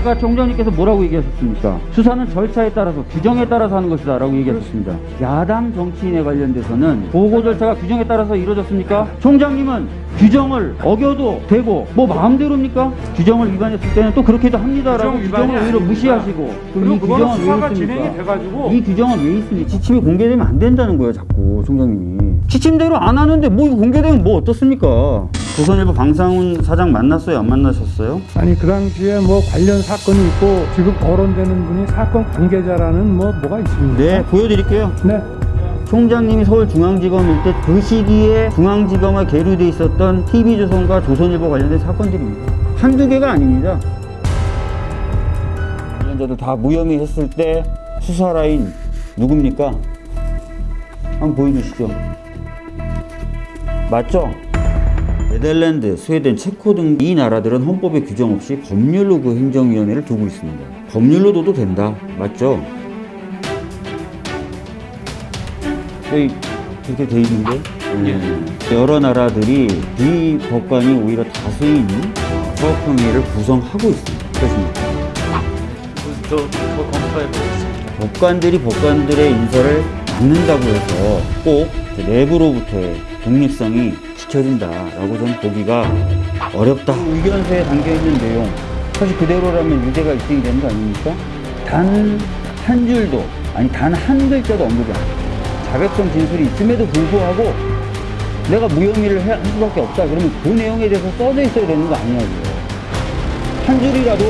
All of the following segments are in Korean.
아까 총장님께서 뭐라고 얘기하셨습니까? 수사는 절차에 따라서 규정에 따라서 하는 것이다 라고 얘기하셨습니다. 야당 정치인에 관련돼서는 보고 절차가 규정에 따라서 이루어졌습니까? 총장님은 규정을 어겨도 되고 뭐 마음대로입니까? 규정을 위반했을 때는 또 그렇게도 합니다라고 규정 규정을 오히려. 무시하시고 그리고 이 규정은 왜 수사가 있습니까? 진행이 돼가지고 이 규정은 왜 있습니까? 지침이 공개되면 안 된다는 거예요, 자꾸 총장님이. 지침대로 안 하는데 뭐 이거 공개되면 뭐 어떻습니까? 조선일보 방상훈 사장 만났어요, 안 만나셨어요? 아니 그 당시에 뭐 관련 사건이 있고 지금 거론되는 분이 사건 관계자라는 뭐 뭐가 있습니까? 네, 보여드릴게요. 네. 총장님이 서울중앙지검일 때 그 시기에 중앙지검에 계류돼 있었던 TV조선과 조선일보 관련된 사건들입니다. 한두 개가 아닙니다. 관련자들 다 무혐의 했을 때 수사 라인 누굽니까? 한번 보여주시죠. 맞죠? 네덜란드, 스웨덴, 체코 등 이 나라들은 헌법에 규정 없이 법률로 그 행정위원회를 두고 있습니다. 법률로 둬도 된다. 맞죠? 여기 그렇게 돼 있는데 예. 여러 나라들이 비법관이 오히려 다수인 사업평의를 구성하고 있습니다. 그렇습니까? 저, 저 검토해보겠습니다. 법관들이 법관들의 인사를 받는다고 해서 꼭 내부로부터의 독립성이 지켜진다라고 저는 보기가 어렵다. 의견서에 담겨 있는 내용 사실 그대로라면 유죄가 입증이 되는 거 아닙니까? 단 한 줄도 아니 단 한 글자도 언급이 안. 자백성 진술이 있음에도 불구하고 내가 무혐의를 해- 할 수밖에 없다. 그러면 그 내용에 대해서 써져 있어야 되는 거 아니냐고요. 한 줄이라도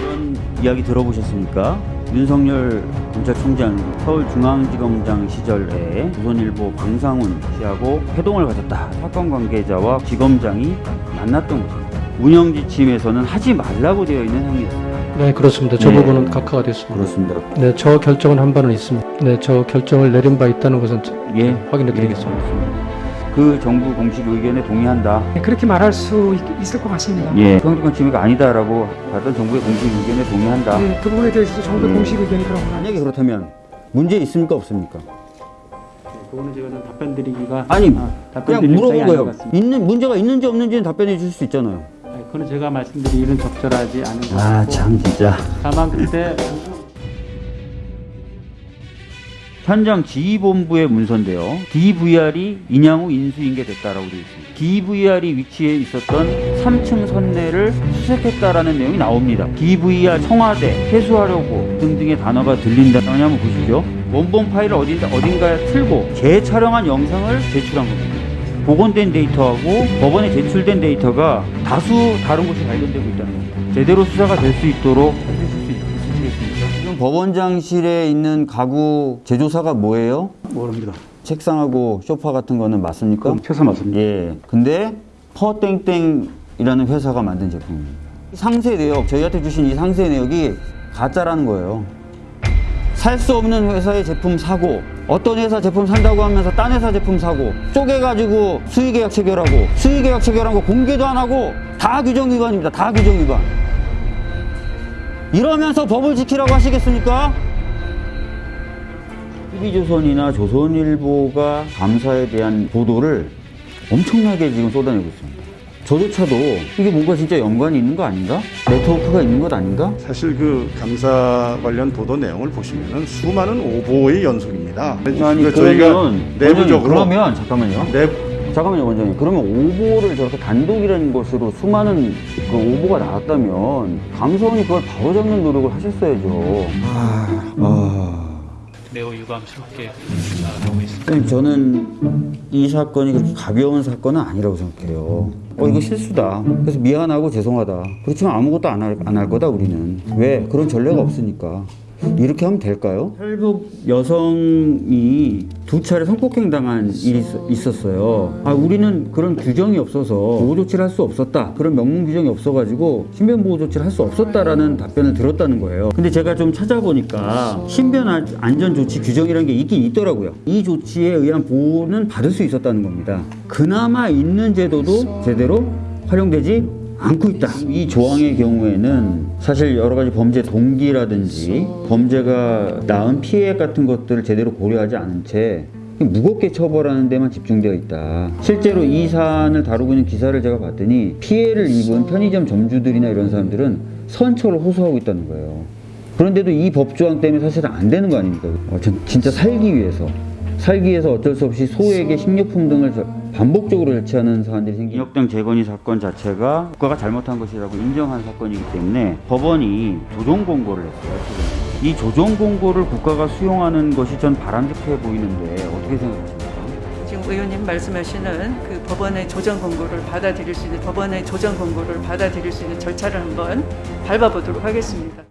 이런 이야기 들어보셨습니까? 윤석열 검찰총장 서울중앙지검장 시절에 조선일보 방상훈 씨하고 회동을 가졌다. 사건 관계자와 지검장이 만났던 것입니다. 운영 지침에서는 하지 말라고 되어 있는 행위였습니다. 네, 그렇습니다. 저 네. 부분은 각하가 됐습니다. 그렇습니다. 네, 저 결정은 한 바는 있습니다. 네, 저 결정을 내린 바 있다는 것은 예, 확인해 드리겠습니다. 예, 그 정부 공식 의견에 동의한다. 네, 그렇게 말할 수 있, 있을 것 같습니다. 예, 평등한 침해가 아니다라고 받던 정부의 공식 의견에 동의한다. 네, 그 부분에 대해서도 정부 음. 공식 의견이 그런 건 만약에 그렇다면 문제 있습니까 없습니까? 그거는 제가 좀 답변 드리기가 아니 아, 답변 그냥 물어본 거예요. 있는 문제가 있는지 없는지는 답변해 주실 수 있잖아요. 아니, 그거는 제가 말씀드리기는 적절하지 않은 것아 같고 참 진짜. 다만 그때 현장 지휘본부의 문서인데요. DVR이 인양후 인수인계됐다라고 되어 있습니다. DVR이 위치해 있었던 3층 선내를 수색했다라는 내용이 나옵니다. DVR 청와대 회수하려고 등등의 단어가 들린다. 한번 보시죠. 원본 파일을 어딘가 어딘가에 틀고 재촬영한 영상을 제출한 겁니다. 복원된 데이터하고 법원에 제출된 데이터가 다수 다른 곳이 발견되고 있다는 겁니다. 제대로 수사가 될 수 있도록 법원장실에 있는 가구 제조사가 뭐예요? 모릅니다. 책상하고 소파 같은 거는 맞습니까? 최소 맞습니다. 예. 근데 퍼땡땡이라는 회사가 만든 제품입니다. 상세 내역, 저희한테 주신 이 상세 내역이 가짜라는 거예요. 살 수 없는 회사의 제품 사고, 어떤 회사 제품 산다고 하면서 딴 회사 제품 사고, 쪼개가지고 수의계약 체결하고, 수의계약 체결한 거 공개도 안 하고, 다 규정 위반입니다. 다 규정 위반. 이러면서 법을 지키라고 하시겠습니까? TV조선이나 조선일보가 감사에 대한 보도를 엄청나게 지금 쏟아내고 있습니다. 저조차도 이게 뭔가 진짜 연관이 있는 거 아닌가? 네트워크가 있는 것 아닌가? 사실 그 감사 관련 보도 내용을 보시면은 수많은 오보의 연속입니다. 아니 그러니까 그러면 내부적으로 그러면 잠깐만요. 내 잠깐만요 원장님. 그러면 오보를 저렇게 단독이라는 것으로 수많은 그 오보가 나왔다면 감사원이 그걸 바로잡는 노력을 하셨어야죠. 아, 아. 매우 유감스럽게 생각하고 있습니다. 저는 이 사건이 그렇게 가벼운 사건은 아니라고 생각해요. 어 이거 실수다. 그래서 미안하고 죄송하다. 그렇지만 아무것도 안할안할 거다 우리는. 왜? 그런 전례가 없으니까. 이렇게 하면 될까요? 탈북 여성이 두 차례 성폭행 당한 일이 있- 있었어요. 아, 우리는 그런 규정이 없어서 보호 조치를 할 수 없었다. 그런 명문 규정이 없어가지고 신변 보호 조치를 할 수 없었다라는 답변을 들었다는 거예요. 근데 제가 좀 찾아보니까 신변 안- 안전 조치 규정이라는 게 있긴 있더라고요. 이 조치에 의한 보호는 받을 수 있었다는 겁니다. 그나마 있는 제도도 제대로 활용되지 않고 있다. 이 조항의 경우에는 사실 여러 가지 범죄 동기라든지 범죄가 낳은 피해 같은 것들을 제대로 고려하지 않은 채 무겁게 처벌하는 데만 집중되어 있다. 실제로 이 사안을 다루고 있는 기사를 제가 봤더니 피해를 입은 편의점 점주들이나 이런 사람들은 선처를 호소하고 있다는 거예요. 그런데도 이 법조항 때문에 사실은 안 되는 거 아닙니까? 어, 전 진짜 살기 위해서 살기 위해서 어쩔 수 없이 소에게 식료품 등을 저- 반복적으로 절취하는 사안들이 생긴 인혁당 재건이 사건 자체가 국가가 잘못한 것이라고 인정한 사건이기 때문에 법원이 조정 공고를 했어요. 지금. 이 조정 공고를 국가가 수용하는 것이 전 바람직해 보이는데 어떻게 생각하십니까? 지금 의원님 말씀하시는 그 법원의 조정 권고를 받아들일 수 있는 법원의 조정 권고를 받아들일 수 있는 절차를 한번 밟아보도록 하겠습니다.